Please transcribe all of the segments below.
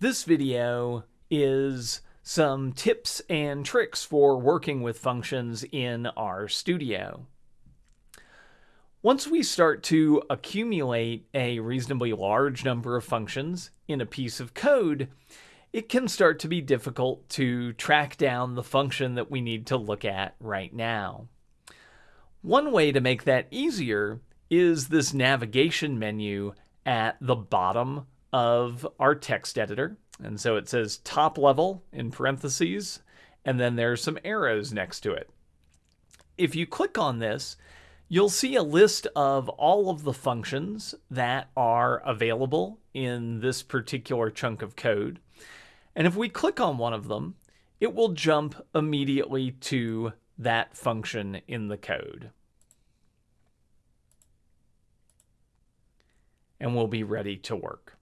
This video is some tips and tricks for working with functions in RStudio. Once we start to accumulate a reasonably large number of functions in a piece of code, it can start to be difficult to track down the function that we need to look at right now. One way to make that easier is this navigation menu at the bottom of our text editor. And so it says top level in parentheses, and then there's some arrows next to it. If you click on this, you'll see a list of all of the functions that are available in this particular chunk of code. And if we click on one of them, it will jump immediately to that function in the code. And we'll be ready to work.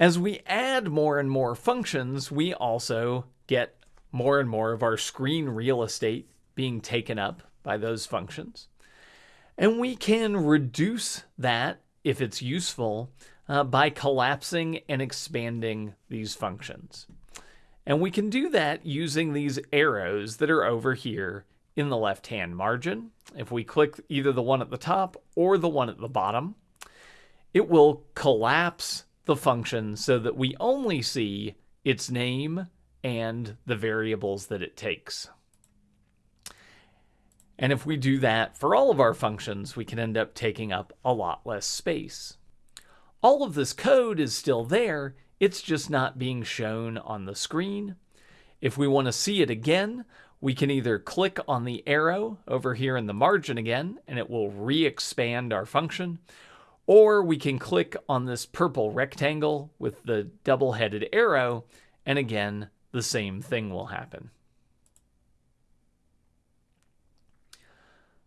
As we add more and more functions, we also get more and more of our screen real estate being taken up by those functions. And we can reduce that, if it's useful, uh, by collapsing and expanding these functions. And we can do that using these arrows that are over here in the left-hand margin. If we click either the one at the top or the one at the bottom, it will collapse the function so that we only see its name and the variables that it takes. And if we do that for all of our functions, we can end up taking up a lot less space. All of this code is still there, it's just not being shown on the screen. If we want to see it again, we can either click on the arrow over here in the margin again, and it will re-expand our function, or we can click on this purple rectangle with the double-headed arrow, and again, the same thing will happen.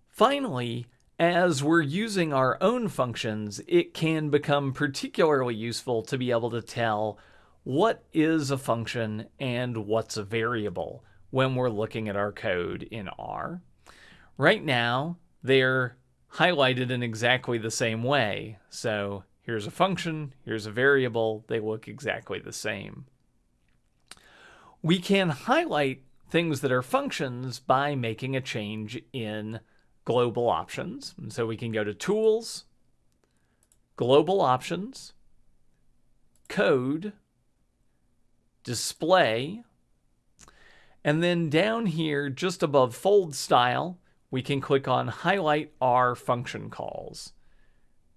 Finally, as we're using our own functions, it can become particularly useful to be able to tell what is a function and what's a variable when we're looking at our code in R. Right now, they're highlighted in exactly the same way. So here's a function, here's a variable, they look exactly the same. We can highlight things that are functions by making a change in global options. And so we can go to Tools, Global Options, Code, Display, and then down here, just above Fold Style, we can click on Highlight R function calls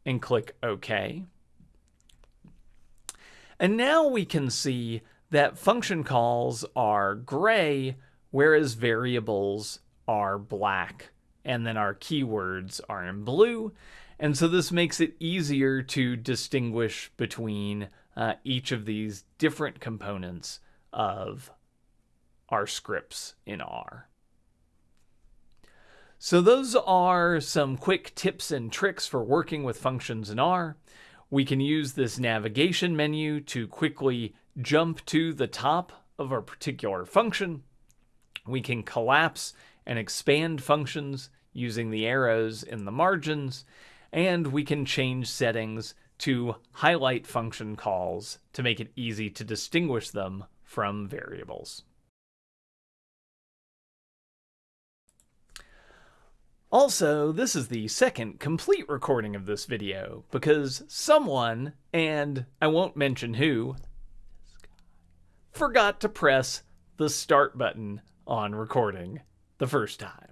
and click OK. And now we can see that function calls are gray, whereas variables are black, and then our keywords are in blue. And so this makes it easier to distinguish between uh, each of these different components of our scripts in R. So those are some quick tips and tricks for working with functions in R. We can use this navigation menu to quickly jump to the top of a particular function. We can collapse and expand functions using the arrows in the margins, and we can change settings to highlight function calls to make it easy to distinguish them from variables. Also, this is the second complete recording of this video because someone, and I won't mention who, forgot to press the start button on recording the first time.